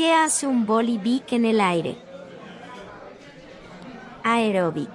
¿Qué hace un bolivic en el aire? Aeróbic.